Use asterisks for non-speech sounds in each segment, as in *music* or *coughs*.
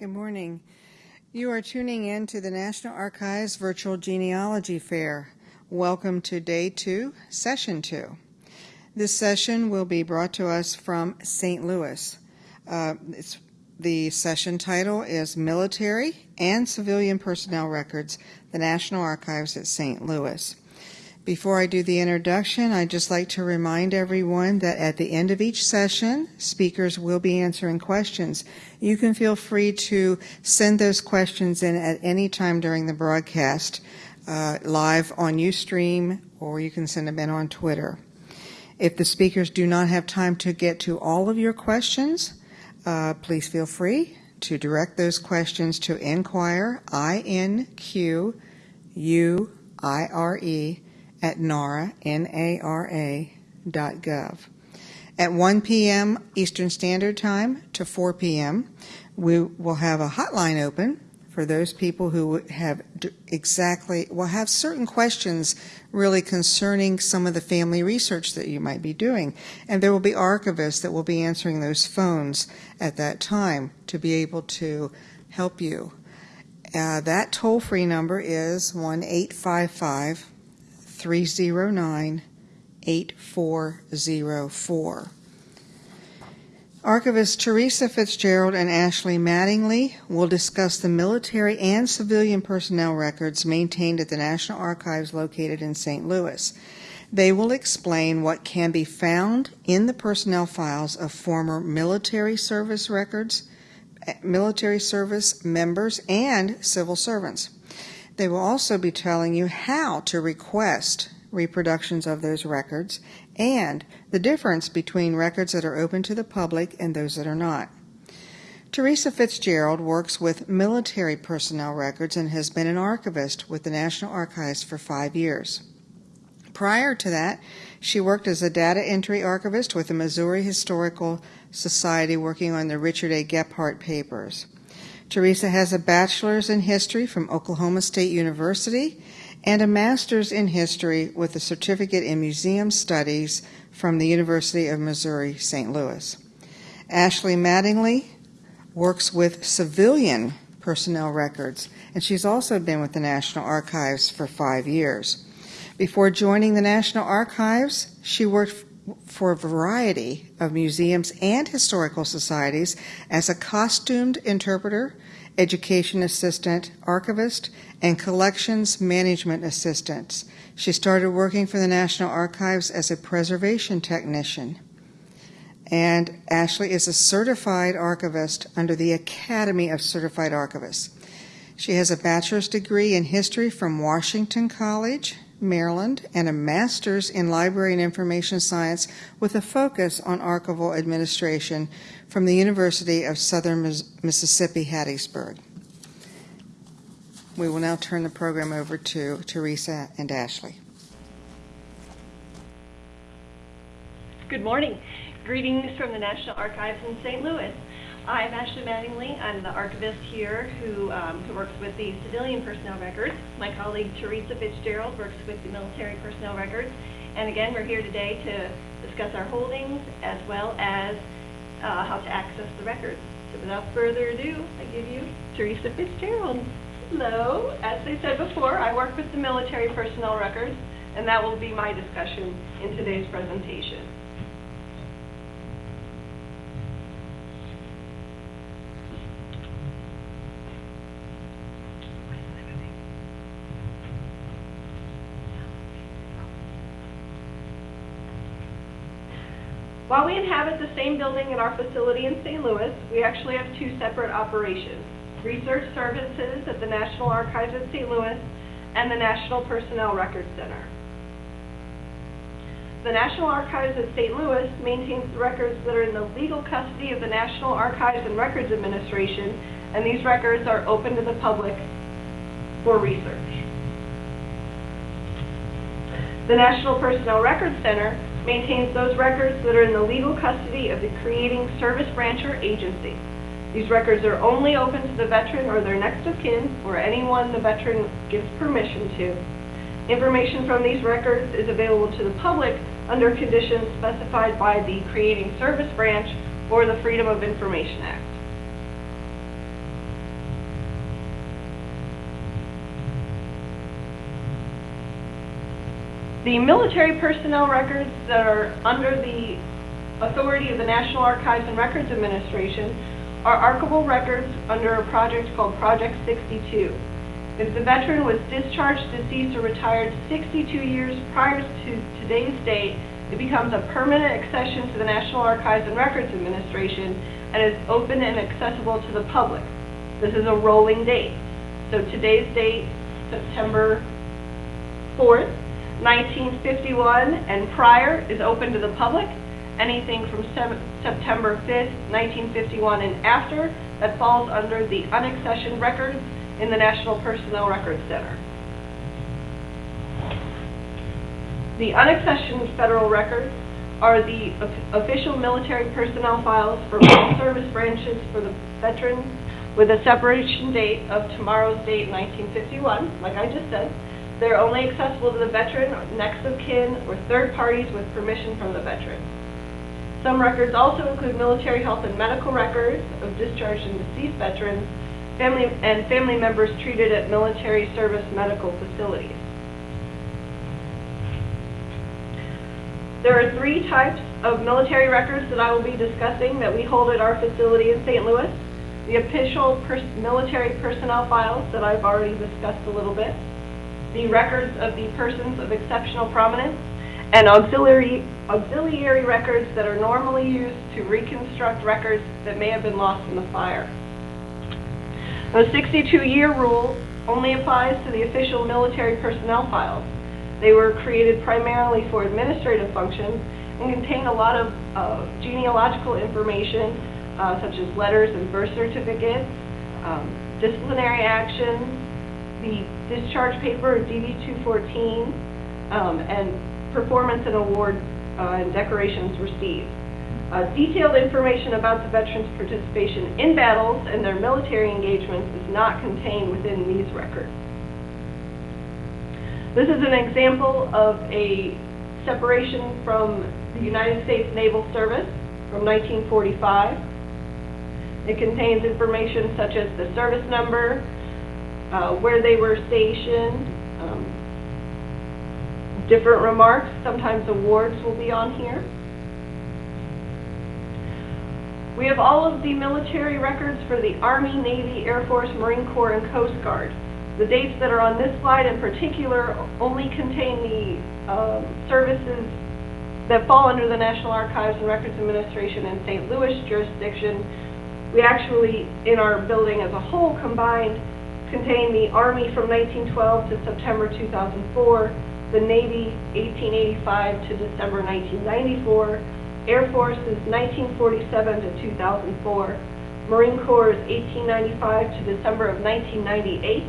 Good morning. You are tuning in to the National Archives Virtual Genealogy Fair. Welcome to day two, session two. This session will be brought to us from St. Louis. Uh, the session title is Military and Civilian Personnel Records, the National Archives at St. Louis. Before I do the introduction, I'd just like to remind everyone that at the end of each session, speakers will be answering questions. You can feel free to send those questions in at any time during the broadcast, uh, live on Ustream, or you can send them in on Twitter. If the speakers do not have time to get to all of your questions, uh, please feel free to direct those questions to inquire, I-N-Q-U-I-R-E, at NARA, N-A-R-A dot gov. At 1 p.m. Eastern Standard Time to 4 p.m., we will have a hotline open for those people who have exactly, will have certain questions really concerning some of the family research that you might be doing. And there will be archivists that will be answering those phones at that time to be able to help you. Uh, that toll free number is 1 855 309 8404. Archivist Teresa Fitzgerald and Ashley Mattingly will discuss the military and civilian personnel records maintained at the National Archives located in St. Louis. They will explain what can be found in the personnel files of former military service records, eh, military service members, and civil servants. They will also be telling you how to request reproductions of those records and the difference between records that are open to the public and those that are not. Teresa Fitzgerald works with military personnel records and has been an archivist with the National Archives for five years. Prior to that, she worked as a data entry archivist with the Missouri Historical Society working on the Richard A. Gephardt papers. Teresa has a bachelor's in history from Oklahoma State University and a master's in history with a certificate in museum studies from the University of Missouri St. Louis. Ashley Mattingly works with civilian personnel records, and she's also been with the National Archives for five years. Before joining the National Archives, she worked for a variety of museums and historical societies as a costumed interpreter, education assistant, archivist, and collections management assistant. She started working for the National Archives as a preservation technician. And Ashley is a certified archivist under the Academy of Certified Archivists. She has a bachelor's degree in history from Washington College, Maryland, and a master's in library and information science with a focus on archival administration from the University of Southern Mississippi, Hattiesburg. We will now turn the program over to Teresa and Ashley. Good morning. Greetings from the National Archives in St. Louis. I'm Ashley Mattingly. I'm the archivist here who, um, who works with the civilian personnel records. My colleague Teresa Fitzgerald works with the military personnel records. And again, we're here today to discuss our holdings as well as uh, how to access the records. So without further ado, I give you Teresa Fitzgerald. Hello. As I said before, I work with the military personnel records, and that will be my discussion in today's presentation. While we inhabit the same building in our facility in St. Louis, we actually have two separate operations. Research Services at the National Archives in St. Louis and the National Personnel Records Center. The National Archives at St. Louis maintains the records that are in the legal custody of the National Archives and Records Administration, and these records are open to the public for research. The National Personnel Records Center maintains those records that are in the legal custody of the creating service branch or agency. These records are only open to the veteran or their next of kin or anyone the veteran gives permission to. Information from these records is available to the public under conditions specified by the Creating Service Branch or the Freedom of Information Act. The military personnel records that are under the authority of the National Archives and Records Administration are archival records under a project called Project 62. If the veteran was discharged, deceased, or retired 62 years prior to today's date, it becomes a permanent accession to the National Archives and Records Administration and is open and accessible to the public. This is a rolling date. So today's date, September 4th, 1951 and prior is open to the public. Anything from Sep- September 5th, 1951 and after, that falls under the unaccessioned records in the National Personnel Records Center. The unaccessioned federal records are the official military personnel files for all *coughs* service branches for the veterans with a separation date of tomorrow's date, 1951, like I just said. They're only accessible to the veteran, next of kin, or third parties with permission from the veteran. Some records also include military health and medical records of discharged and deceased veterans, family, and family members treated at military service medical facilities. There are three types of military records that I will be discussing that we hold at our facility in St. Louis. The official pers- military personnel files that I've already discussed a little bit. The records of the persons of exceptional prominence, and auxiliary, auxiliary records that are normally used to reconstruct records that may have been lost in the fire. The 62-year rule only applies to the official military personnel files. They were created primarily for administrative functions and contain a lot of uh, genealogical information, uh, such as letters and birth certificates, um, disciplinary actions, the discharge paper, DD-214, um, and performance and award uh, and decorations received. Uh, Detailed information about the veterans' participation in battles and their military engagements is not contained within these records. This is an example of a separation from the United States Naval Service from 1945. It contains information such as the service number, uh, where they were stationed, um, different remarks, sometimes awards will be on here. We have all of the military records for the Army, Navy, Air Force, Marine Corps, and Coast Guard. The dates that are on this slide in particular only contain the um, services that fall under the National Archives and Records Administration in St. Louis jurisdiction. We actually, in our building as a whole combined, contain the Army from 1912 to September 2004, the Navy 1885 to December 1994, Air Force is 1947 to 2004, Marine Corps is 1895 to December of 1998,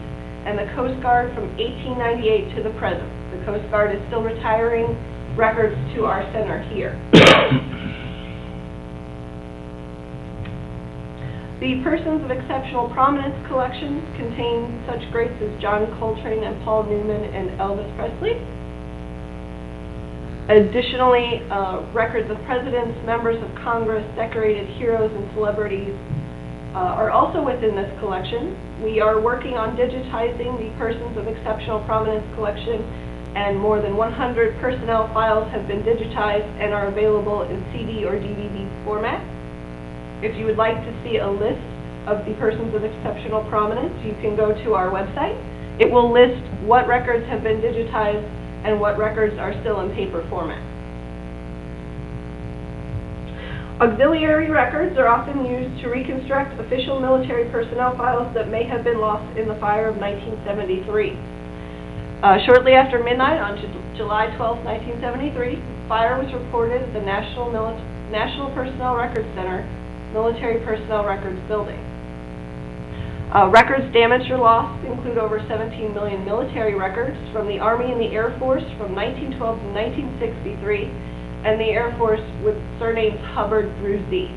and the Coast Guard from 1898 to the present. The Coast Guard is still retiring records to our center here. *coughs* *coughs* *coughs* The Persons of Exceptional Prominence collection contains such greats as John Coltrane and Paul Newman and Elvis Presley. Additionally, uh, records of presidents, members of Congress, decorated heroes, and celebrities uh, are also within this collection. We are working on digitizing the Persons of Exceptional Prominence collection, and more than 100 personnel files have been digitized and are available in CD or DVD format. If you would like to see a list of the persons of exceptional prominence, you can go to our website. It will list what records have been digitized and what records are still in paper format. Auxiliary records are often used to reconstruct official military personnel files that may have been lost in the fire of 1973. Uh, Shortly after midnight on Ju- July 12, 1973, fire was reported at the National Mili- National Personnel Records Center, Military Personnel Records Building. Uh, Records damaged or lost include over 17 million military records from the Army and the Air Force from 1912 to 1963, and the Air Force with surnames Hubbard through Z.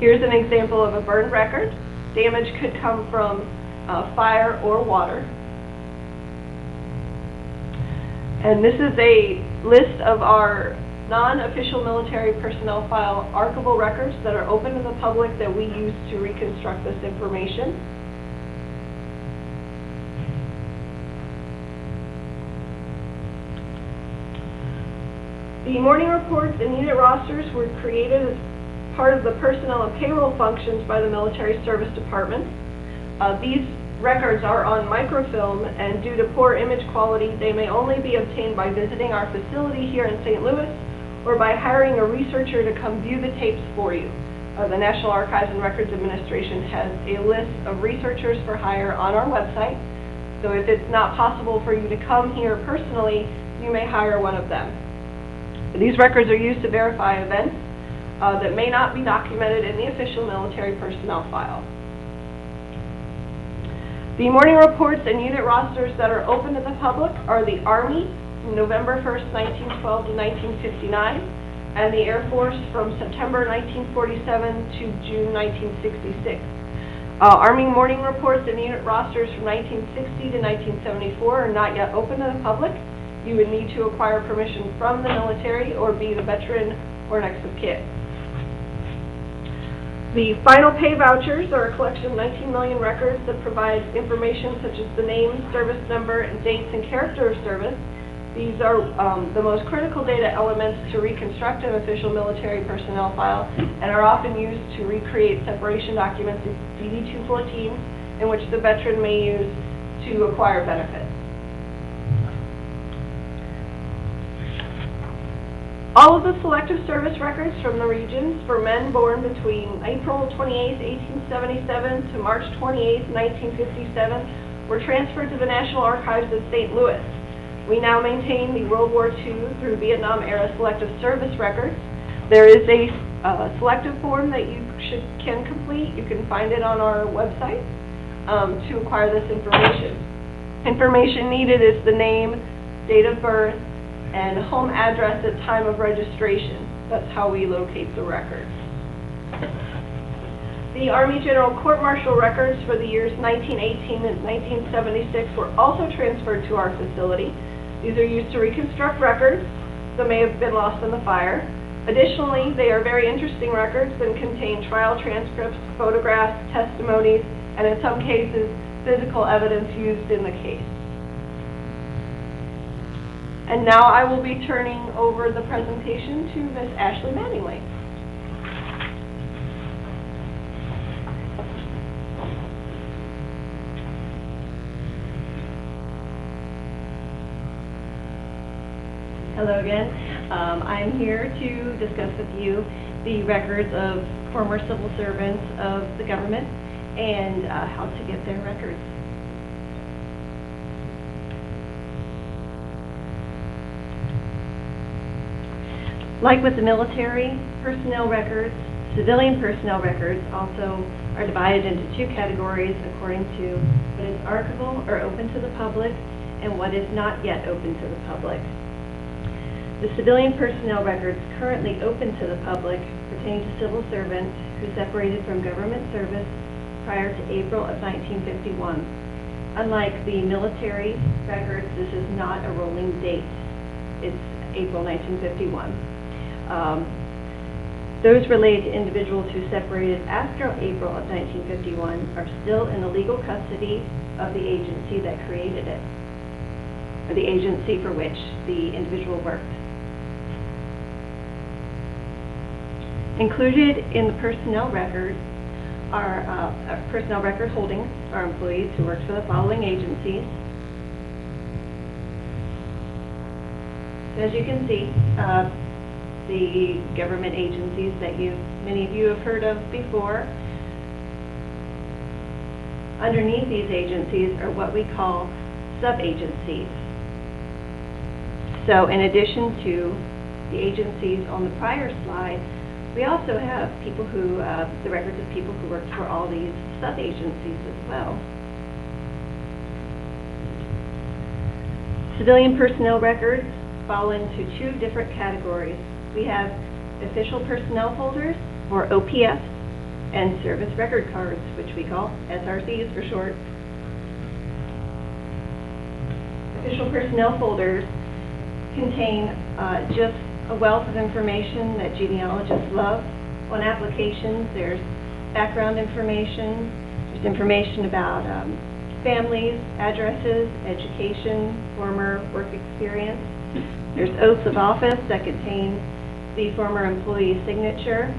Here's an example of a burned record. Damage could come from uh, fire or water. And this is a list of our non-official military personnel file archival records that are open to the public that we use to reconstruct this information. The morning reports and unit rosters were created as part of the personnel and payroll functions by the Military Service Department. Uh, These records are on microfilm, and due to poor image quality, they may only be obtained by visiting our facility here in St. Louis or by hiring a researcher to come view the tapes for you. Uh, The National Archives and Records Administration has a list of researchers for hire on our website. So if it's not possible for you to come here personally, you may hire one of them. These records are used to verify events uh, that may not be documented in the official military personnel file. The morning reports and unit rosters that are open to the public are the Army, November 1st, 1912 to 1959, and the Air Force from September 1947 to June 1966. Uh, Army morning reports and unit rosters from 1960 to 1974 are not yet open to the public. You would need to acquire permission from the military or be the veteran or next of kin. The final pay vouchers are a collection of 19 million records that provide information such as the name, service number, and dates and character of service. These are um, the most critical data elements to reconstruct an official military personnel file and are often used to recreate separation documents in DD-214 in which the veteran may use to acquire benefits. All of the selective service records from the regions for men born between April 28, 1877 to March 28, 1957 were transferred to the National Archives of St. Louis. We now maintain the World War II through Vietnam era selective service records. There is a uh, selective form that you should, can complete. You can find it on our website um, to acquire this information. Information needed is the name, date of birth, and home address at time of registration. That's how we locate the records. The Army General Court Martial records for the years 1918 and 1976 were also transferred to our facility. These are used to reconstruct records that may have been lost in the fire. Additionally, they are very interesting records and contain trial transcripts, photographs, testimonies, and in some cases, physical evidence used in the case. And now I will be turning over the presentation to Ms. Ashley Mattingly. Hello again. Um, I'm here to discuss with you the records of former civil servants of the government and uh, how to get their records. Like with the military personnel records, civilian personnel records also are divided into two categories according to what is archival or open to the public and what is not yet open to the public. The civilian personnel records currently open to the public pertain to civil servants who separated from government service prior to April of 1951. Unlike the military records, this is not a rolling date. It's April 1951. Um, Those related to individuals who separated after April of 1951 are still in the legal custody of the agency that created it, or the agency for which the individual worked. Included in the personnel record are, uh, uh, personnel record holdings are employees who worked for the following agencies. As you can see, uh, the government agencies that you, many of you have heard of before. Underneath these agencies are what we call sub-agencies. So in addition to the agencies on the prior slide, we also have people who, uh, the records of people who worked for all these sub-agencies as well. Civilian personnel records fall into two different categories. We have official personnel folders, or OPFs, and service record cards, which we call SRCs for short. Official personnel folders contain uh, just a wealth of information that genealogists love. On applications, there's background information, there's information about um, families, addresses, education, former work experience. There's oaths of office that contain the former employee's signature,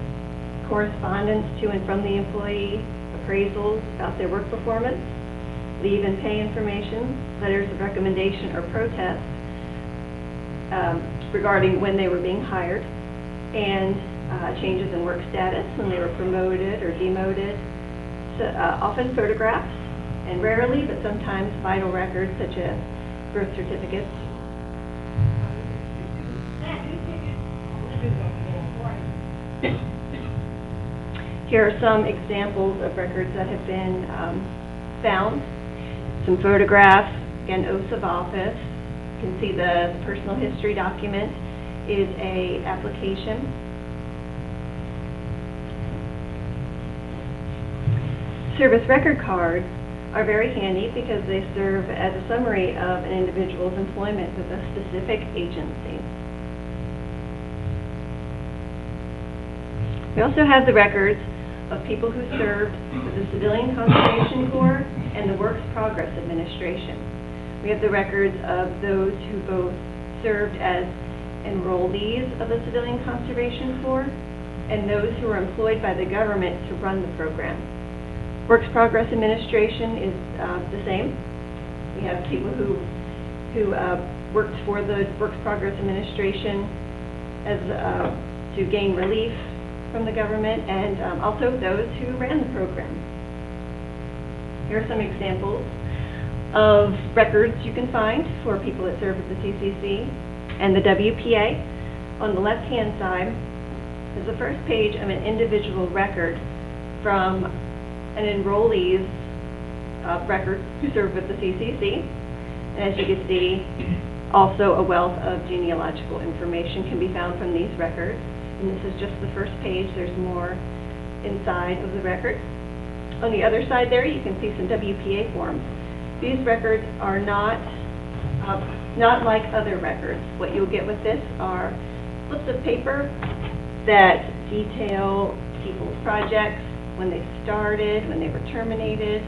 correspondence to and from the employee, appraisals about their work performance, leave and pay information, letters of recommendation or protest um, regarding when they were being hired, and uh, changes in work status, when they were promoted or demoted, so, uh, often photographs, and rarely, but sometimes vital records such as birth certificates. Here are some examples of records that have been um, found. Some photographs, again, oaths of office. You can see the personal history document is a application. Service record cards are very handy because they serve as a summary of an individual's employment with a specific agency. We also have the records of people who served with the Civilian Conservation Corps and the Works Progress Administration. We have the records of those who both served as enrollees of the Civilian Conservation Corps and those who were employed by the government to run the program. Works Progress Administration is uh, the same. We have people who, who uh, worked for the Works Progress Administration as, uh, to gain relief from the government, and um, also those who ran the program. Here are some examples of records you can find for people that serve at the CCC and the WPA. On the left-hand side is the first page of an individual record from an enrollee's uh, record who served with the CCC. And as you can see, also a wealth of genealogical information can be found from these records. And this is just the first page, there's more inside of the record. On the other side there, you can see some WPA forms. These records are not, uh, not like other records. What you'll get with this are slips of paper that detail people's projects, when they started, when they were terminated.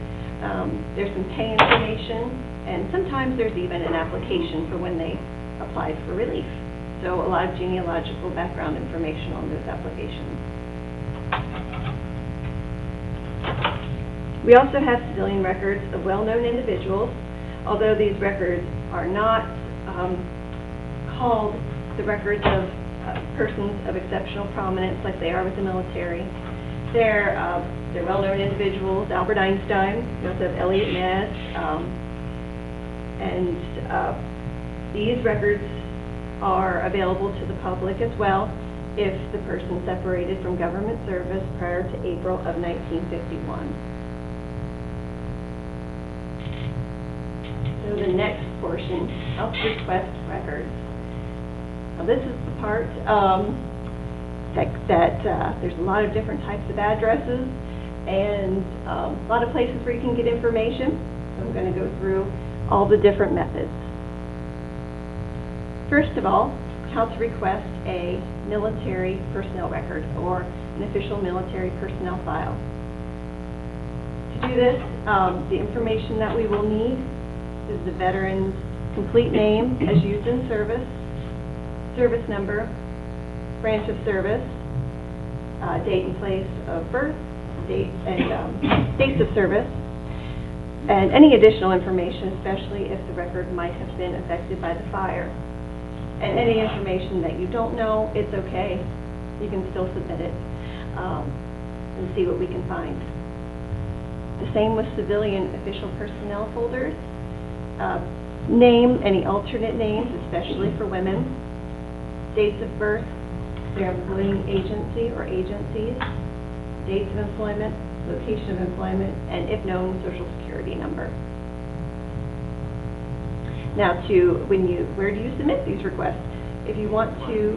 Um, There's some pay information, and sometimes there's even an application for when they applied for relief. So a lot of genealogical background information on those applications. We also have civilian records of well-known individuals, although these records are not um, called the records of uh, persons of exceptional prominence like they are with the military. They're, uh, they're well-known individuals, Albert Einstein, have Eliot Ness, um, and uh, these records are available to the public as well if the person separated from government service prior to April of 1951. So the next portion, health request records. Now, this is the part um, that, that uh, there's a lot of different types of addresses and um, a lot of places where you can get information. So I'm going to go through all the different methods. First of all, how to request a military personnel record or an official military personnel file. To do this, um, the information that we will need is the veteran's complete name as used in service, service number, branch of service, uh, date and place of birth, date and um, dates of service, and any additional information, especially if the record might have been affected by the fire. And any information that you don't know, it's okay. You can still submit it um, and see what we can find. The same with civilian official personnel folders. Uh, Name any alternate names, especially for women. Dates of birth, their employing agency or agencies, dates of employment, location of employment, and if known, social security number. Now to, when you, where do you submit these requests? If you want to,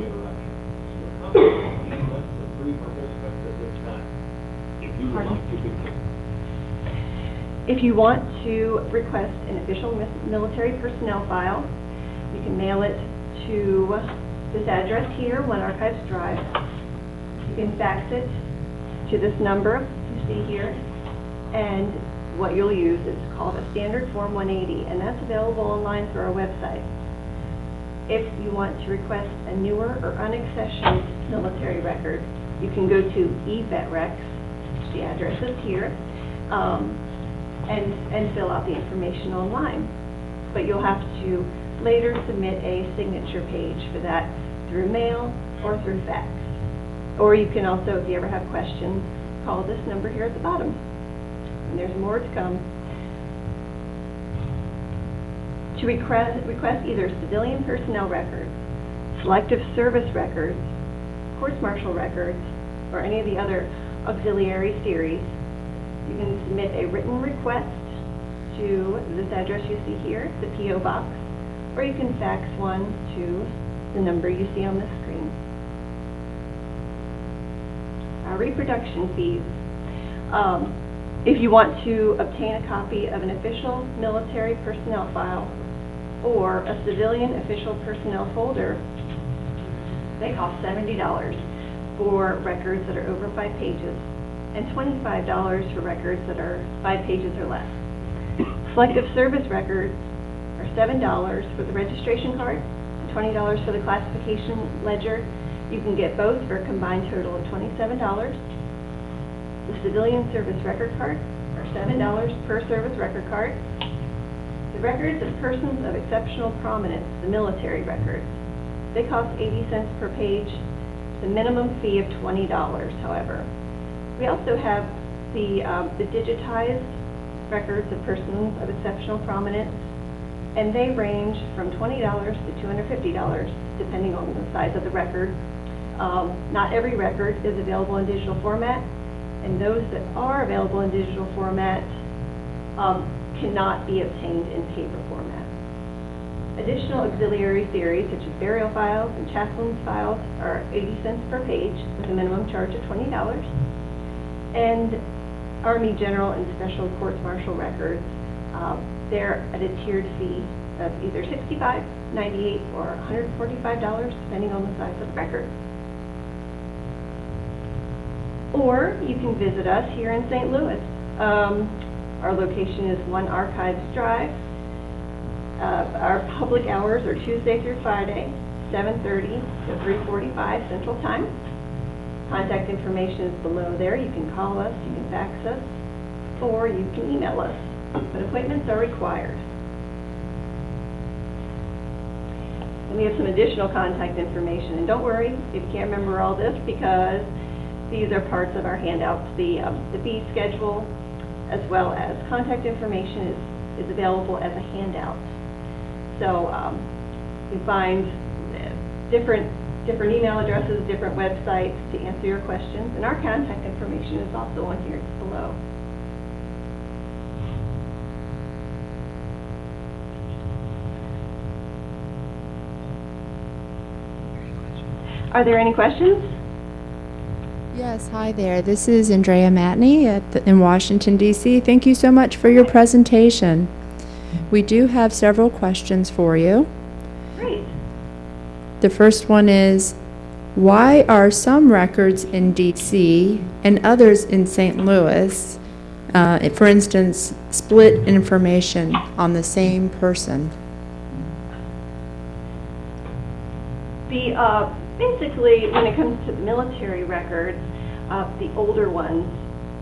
if you want to request an official military personnel file, you can mail it to this address here, One Archives Drive. You can fax it to this number you see here, and what you'll use is called a standard Form 180, and that's available online through our website. If you want to request a newer or unaccessioned military record, you can go to eVetRecs, the address is here, um, and, and fill out the information online. But you'll have to later submit a signature page for that through mail or through fax. Or you can also, if you ever have questions, call this number here at the bottom. And there's more to come. To request, request either civilian personnel records, selective service records, courts-martial records, or any of the other auxiliary series, you can submit a written request to this address you see here, the P.O. Box, or you can fax one to the number you see on the screen. Our Reproduction fees. Um, If you want to obtain a copy of an official military personnel file or a civilian official personnel folder, they cost seventy dollars for records that are over five pages and twenty-five dollars for records that are five pages or less. Selective service records are seven dollars for the registration card and twenty dollars for the classification ledger. You can get both for a combined total of twenty-seven dollars. The civilian service record card are seven dollars per service record card. The records of persons of exceptional prominence, the military records, they cost 80 cents per page, the minimum fee of $20, however. We also have the um, the digitized records of persons of exceptional prominence, and they range from $20 to $250, depending on the size of the record. Um, Not every record is available in digital format, and those that are available in digital format um, cannot be obtained in paper format. Additional auxiliary theories such as burial files and chaplain's files are 80 cents per page with a minimum charge of $20. And Army General and Special Courts Martial records, um, they're at a tiered fee of either $65, $98, or $145, depending on the size of the record. Or you can visit us here in St. Louis. Um, Our location is One Archives Drive. Uh, Our public hours are Tuesday through Friday, 7:30 to 3:45 Central Time. Contact information is below there. You can call us, you can fax us, or you can email us. But appointments are required. And we have some additional contact information. And don't worry if you can't remember all this, because these are parts of our handouts. The, um, the fee schedule, as well as contact information is, is available as a handout. So, um, you find uh, different, different email addresses, different websites to answer your questions, and our contact information is also on here below. Are there any questions? Yes, hi there. This is Andrea Matney at the, in Washington, D.C. Thank you so much for your presentation. We do have several questions for you. The first one is Why are some records in D.C. and others in St. Louis, uh, for instance, split information on the same person? The, uh, basically, when it comes to military records, uh, the older ones,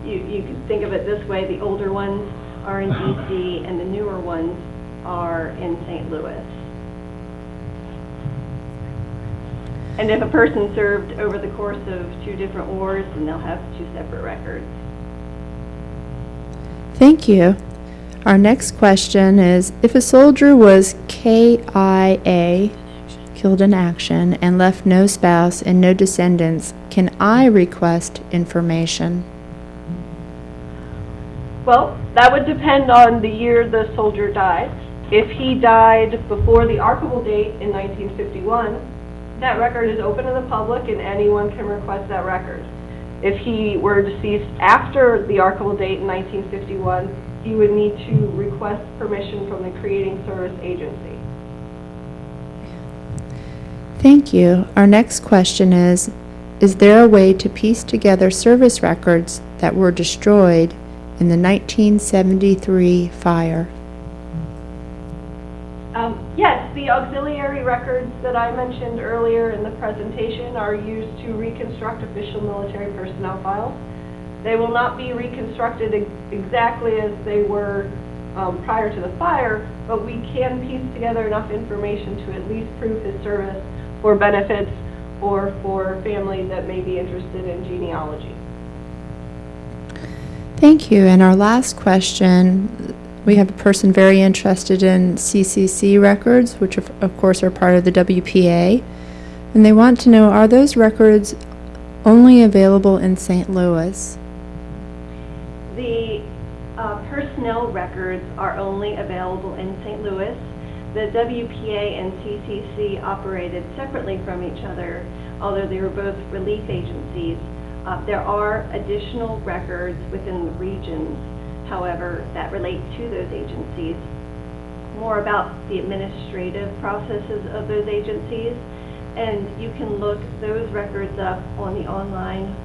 you, you can think of it this way, the older ones are in DC and the newer ones are in St. Louis. And if a person served over the course of two different wars, then they'll have two separate records. Thank you. Our next question is If a soldier was KIA, killed in action, and left no spouse and no descendants, can I request information? Well, that would depend on the year the soldier died. If he died before the archival date in 1951, that record is open to the public and anyone can request that record. If he were deceased after the archival date in 1951, he would need to request permission from the creating service agency. Thank you. Our next question is Is there a way to piece together service records that were destroyed in the 1973 fire? Um, Yes, the auxiliary records that I mentioned earlier in the presentation are used to reconstruct official military personnel files. They will not be reconstructed ex- exactly as they were um, prior to the fire, but we can piece together enough information to at least prove his service for benefits or for families that may be interested in genealogy. Thank you. And our last question, we have a person very interested in CCC records, which of of course are part of the WPA. And they want to know, are those records only available in St. Louis? The uh, personnel records are only available in St. Louis. The WPA and CCC operated separately from each other, although they were both relief agencies. Uh, There are additional records within the regions, however, that relate to those agencies. More about the administrative processes of those agencies, and you can look those records up on the online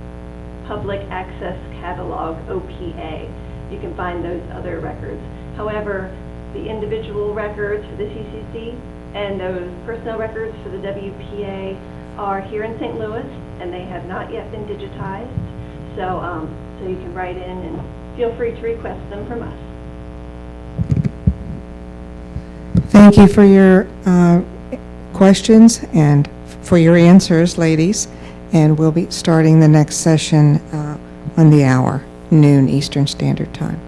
Public Access Catalog, OPA. You can find those other records. However, the individual records for the CCC and those personnel records for the WPA are here in St. Louis, and they have not yet been digitized. So, um, so you can write in and feel free to request them from us. Thank you for your uh, questions and for your answers, ladies. And we'll be starting the next session uh, on the hour, noon Eastern Standard Time.